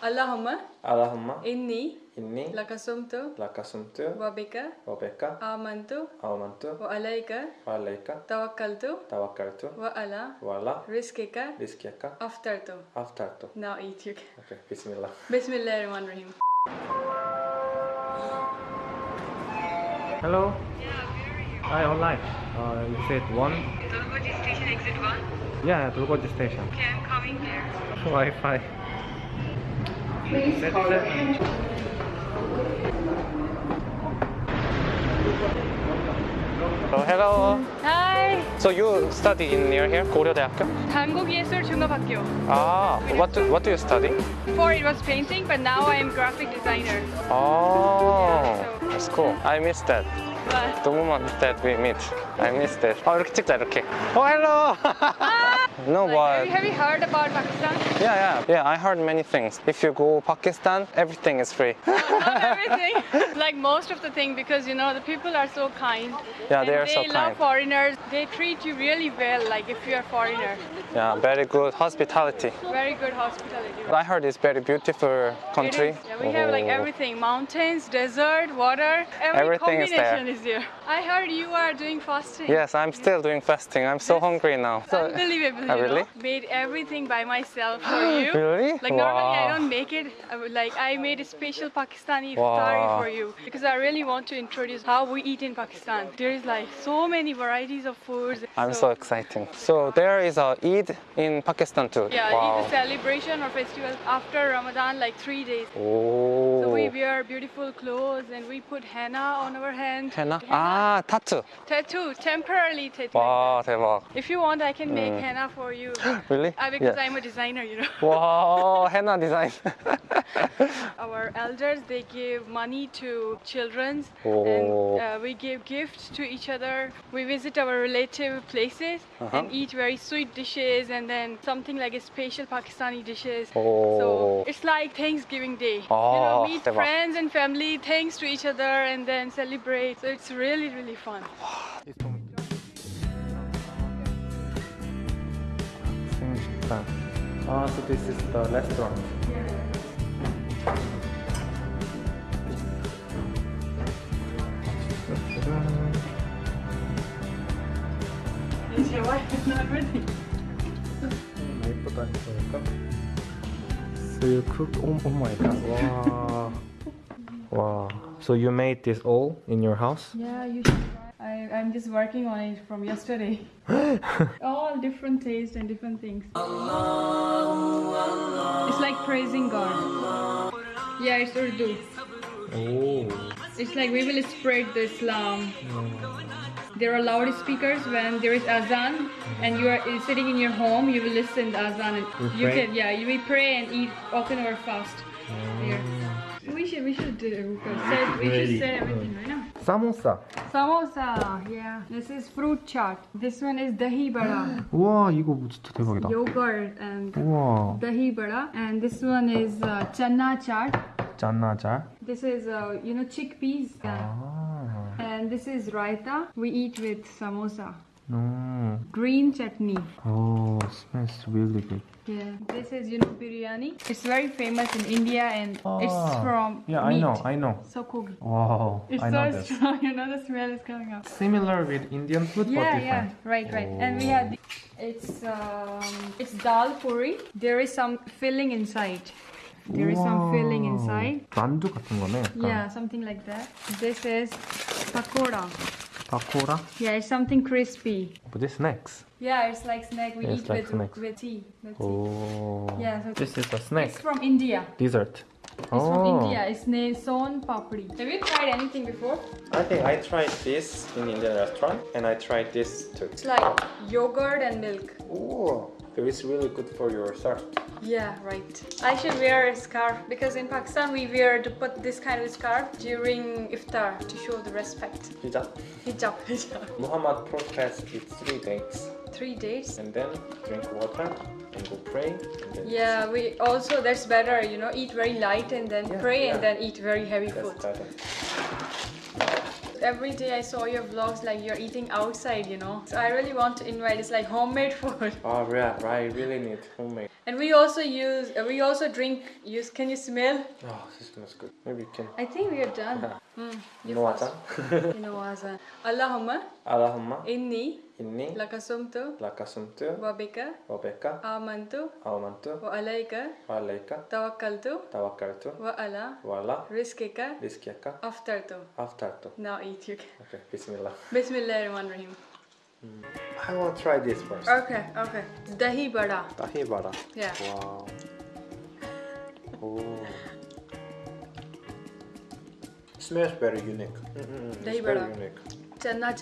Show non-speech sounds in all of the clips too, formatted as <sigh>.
Allahumma Allahumma inni inni lakasumtu lakasumtu wa bika wa bika amantu amantu wa alayka wa alayka tawakkaltu tawakkaltu wa ala wa ala rizqika rizqika aftartu. aftartu. Now eat you can. Okay, bismillah. Bismillahirrahmanirrahim. Hello. Hi, online. Uh, you said one? Dolgoji station exit 1. Yeah, Dolgoji station. Okay, I'm coming there. <laughs> Wi-Fi. Please Oh, hello. Hi. So you study in near here, 고려대학교? 한국예술중앙학교. Ah, what do, what do you study? Before it was painting, but now I am graphic designer. Oh, that's cool. I missed that. But The moment that we meet, I missed it. 어, 이렇게 찍자, 이렇게. Oh, hello. <laughs> no, like, but have, you, have you heard about Pakistan? yeah, yeah, yeah. I heard many things. If you go Pakistan, everything is free. <laughs> Not everything. like most of the thing because you know the people are so kind. Yeah, they are they so love foreigners. They treat you really well. Like if you are a foreigner, yeah, very good hospitality. very good hospitality. I heard it's very beautiful country. Yeah, we have like Oh. everything: mountains, desert, water. Every Everything is combination there. is there. I heard you are doing fasting. Yes, I'm still doing fasting. I'm so Yes. hungry now. So- Unbelievable. Oh, really? know? Made everything by myself for <gasps> you. Really? Like normally I don't make it. I would like I made a special Pakistani Wow. iftari for you because I really want to introduce how we eat in Pakistan. There is like so many varieties of foods. I'm so exciting. So there is a Eid in Pakistan too. Yeah, wow. it's a celebration or festival after Ramadan, like three days. Oh. So we wear beautiful clothes and we put henna on our hand. henna? 아, 타투. Tattoo, temporarily tattoo. 와, 대박. If you want, I can make Mm. henna for you. <gasps> Really? Uh, because Yeah. I'm a designer, you know. 와, <laughs> henna design. <laughs> Our elders, they give money to children Oh. and uh, we give gifts to each other. We visit our relative places Uh-huh. and eat very sweet dishes and then something like a special Pakistani dishes. Oh. So it's like Thanksgiving Day. you Oh, know, meet 대박. friends and family thanks to each other and then celebrate. So it's really, really fun. Ah, so this is the restaurant. Is your wife not ready? I put that So you cook? Oh, oh my god! Wow wow. So you made this all in your house? Yeah, you should try. I, I'm just working on it from yesterday. <laughs> All different tastes and different things. It's like praising God. Yeah, it's Urdu. Oh. It's like we will spread the Islam. Mm. There are loudspeakers when there is azan and you are sitting in your home, you will listen to azan and you can yeah, you will pray and eat open or fast. Here. Mm We should we should do say we should say everything right now. 사모사. Samosa, yeah. This is fruit chaat. This one is dahi bada, <gasps> 와 이거 진짜 대박이다. yogurt and 우와. dahi bada. And this one is uh, chana chaat. 짠나자. This is uh, you know chickpeas. Yeah. 아. And this is raita. We eat with samosa. No. Green chutney. Oh, smells really good. Yeah. This is you know biryani. It's very famous in India and it's Ah. from Yeah, meat. I know, I know. Sokogi. Wow, It's I know so this. strong. You <laughs> know the smell is coming up. Similar with Indian food, but Yeah, different. yeah, right, right. And we have the, it's um, it's dal puri. There is some filling inside. There is some filling Wow. inside. 만두 같은 거네. 약간. Yeah, something like that. This is pakoda. Pakora? Yeah, it's something crispy. But this snacks. Yeah, it's like snack we eat like with, snacks. with tea. Oh. Yeah, so this is a snack. It's from India. Dessert. It's oh. from India. It's named Son Papri. Have you tried anything before? I think I tried this in Indian restaurant and I tried this too. It's like yogurt and milk. Oh it is really good for your thirst. Yeah, right. I should wear a scarf because in Pakistan we wear to put this kind of scarf during iftar to show the respect. Hijab. Hijab, <laughs> hijab. Muhammad professed it three days Three days. and then drink water and go pray. And then Yeah, we also that's better, you know, eat very light and then Yeah, pray and then eat very heavy That's food. better. Every day I saw your vlogs like you're eating outside, you know. So I really want to invite. It's like homemade <laughs> food. Oh yeah, right. Really need homemade. And we also use, we also drink. Use. Can you smell? Oh, this smells good. Maybe you can. I think we are done. Mm, you No first. azan. You know azan. Allahumma Allahumma inni inni lakasumtu lakasumtu wa bika wa bika amantu amantu wa alayka wa alayka tawakkaltu tawakkaltu wa ala wa ala rizqika rizqika aftartu. aftartu. Now eat you can. Okay, Bismillah. Bismillahirrahmanirrahim. I want to try this first. Okay, okay. Dahi bada. Dahi bada. Yeah. Wow. Smells very unique. Mm -hmm. Very unique. Channa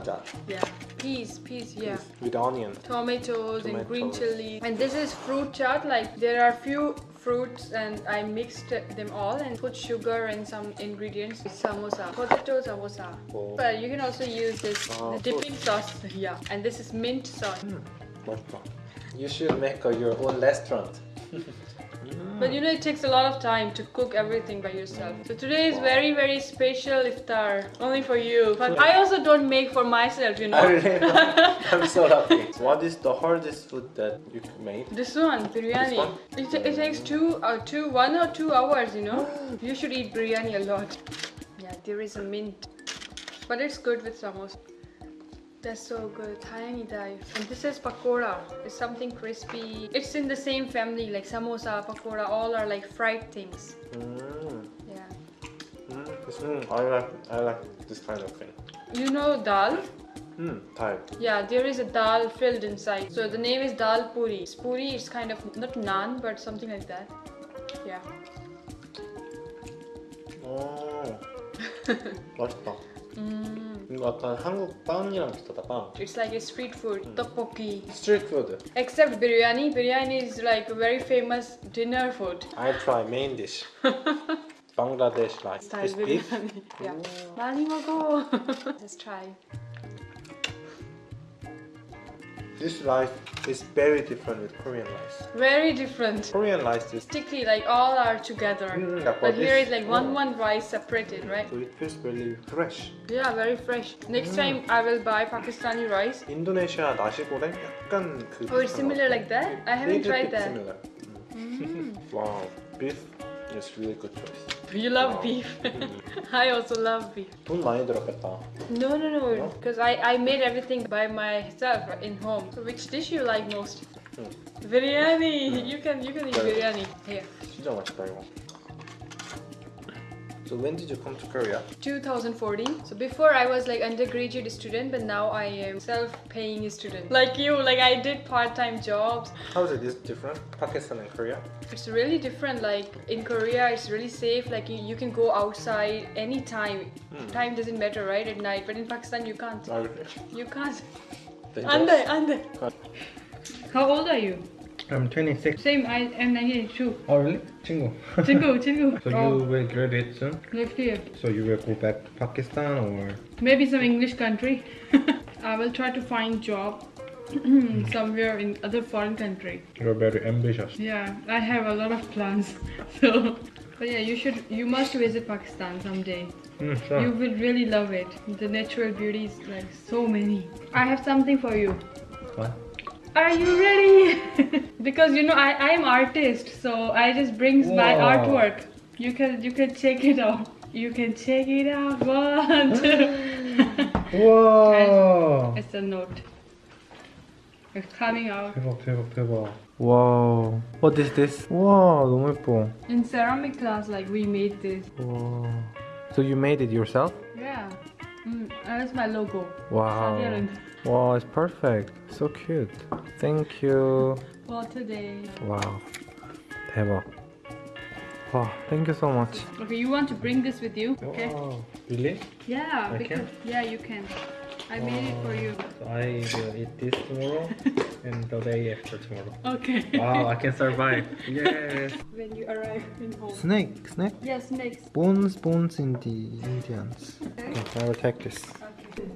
chaat. Yeah. Peas, peas, yeah. Peas. With onion. Tomatoes, Tomatoes, and green chili. And this is fruit chaat. Like there are few fruits and I mixed them all and put sugar and some ingredients samosa potato samosa oh. but you can also use this uh, dipping food. sauce <laughs> yeah and this is mint sauce mm. you should make your own restaurant <laughs> But you know it takes a lot of time to cook everything by yourself. So today is very very special iftar only for you. But I also don't make for myself, you <laughs> I know. <laughs> I'm so happy. What is the hardest food that you made? This one, biryani. This one? It, it takes two or two, one or two hours, you know. You should eat biryani a lot. Yeah, there is a mint, but it's good with samosa. That's so good. Tiny dive. And this is pakora. It's something crispy. It's in the same family like samosa, pakora. All are like fried things. Mm. Yeah. Mm. This, mm, I like I like this kind of thing. You know dal? Mm. Thai. Yeah, there is a dal filled inside. So the name is dal puri. It's puri is kind of not naan, but something like that. Yeah. 오. <laughs> 맛있다. Mm. 이거 약간 한국 빵이랑 비슷하다 빵. It's like a street food, tteokbokki. Street food. Except biryani. Biryani is like a very famous dinner food. I try main dish. <laughs> Bangladesh rice. Style It's beef. biryani. Yeah. 많이 먹어. <laughs> Let's try. This rice is very different with Korean rice. Very different. Korean rice is Sticky, like all are together. Mm, like But this. here is like one Oh. one rice separated, right? so it feels very fresh. Yeah, very fresh. Next time I will buy Pakistani rice. 인도네시아 나시고랭 약간 그 Oh, it's 비슷한 similar 것 like that? 같아. I haven't Little tried bit that. Similar. Mm. wow, beef is really good choice. You love Wow. beef. <laughs> I also love beef. 돈 많이 들었겠다. No, no, no. No? Because I, I made everything by myself in home. So which dish you like most? Hmm. Biryani. You can you can eat Very- biryani. Here. 진짜 맛있다 이거. So when did you come to Korea? 2014. So before I was like undergraduate student, but now I am self-paying student. Like you, like I did part-time jobs. How is it different? Pakistan and Korea? It's really different. Like in Korea, it's really safe. Like you, you can go outside anytime. Hmm. Time doesn't matter, right? At night. But in Pakistan, you can't. Are you You can't. dangerous? Under, under. How old are you? I'm 26. Same, I am 1982. Oh, really? 친구. 친구, 친구. so Oh, you will graduate soon? next year. So you will go back to Pakistan or? Maybe some English country. <laughs> I will try to find job <clears throat> somewhere in other foreign country. You're very ambitious. Yeah, I have a lot of plans. <laughs> So, but yeah, you should, you must visit Pakistan someday. Mm, sure. You will really love it. The natural beauty is like so many. I have something for you. What? Are you ready? <laughs> because you know I I am artist, so I just brings my Wow. artwork. You can you can check it out. You can check it out. <laughs> One, two. Wow! it's a note. It's coming out. 대박 대박 대박. Wow. What is this? 와 너무 예뻐. In ceramic class, like we made this. Wow. So you made it yourself? Yeah. Mm, uh, that's my logo. Wow. Wow, it's perfect. So cute. Thank you. For today. Wow. 대박. Wow, thank you so much. Okay, you want to bring this with you? Okay. Oh, really? Yeah, I because, can? yeah, you can. I made it for you. So I will eat this tomorrow <laughs> and the day after tomorrow. Okay. Wow, I can survive. <laughs> Yes. when you arrive in home. Snake, snake. Yes, next. Bones, bones in the Indians. Okay, I will take this. Okay.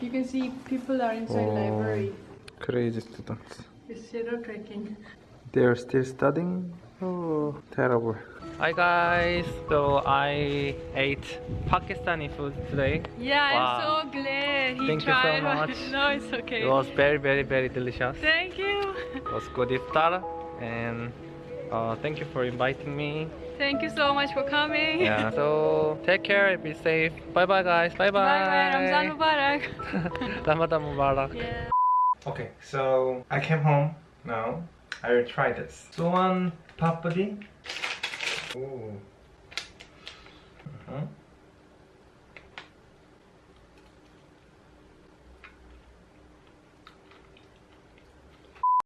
You can see people are inside Oh. library. Crazy students. It's shadow trekking. They are still studying? Oh, terrible. Hi guys. So I ate Pakistani food today. Yeah, Wow. I'm so glad he Thank you so tried. <laughs> much. no, it's okay. It was very very very delicious. Thank you. It was good iftar and uh, thank you for inviting me. Thank you so much for coming. Yeah. <laughs> So take care and be safe. Bye bye guys. Bye bye. Bye bye. Ramzan <laughs> Mubarak. Ramadan Mubarak. yeah. Okay, so I came home now. I will try this. Soan papadi. 오. 응?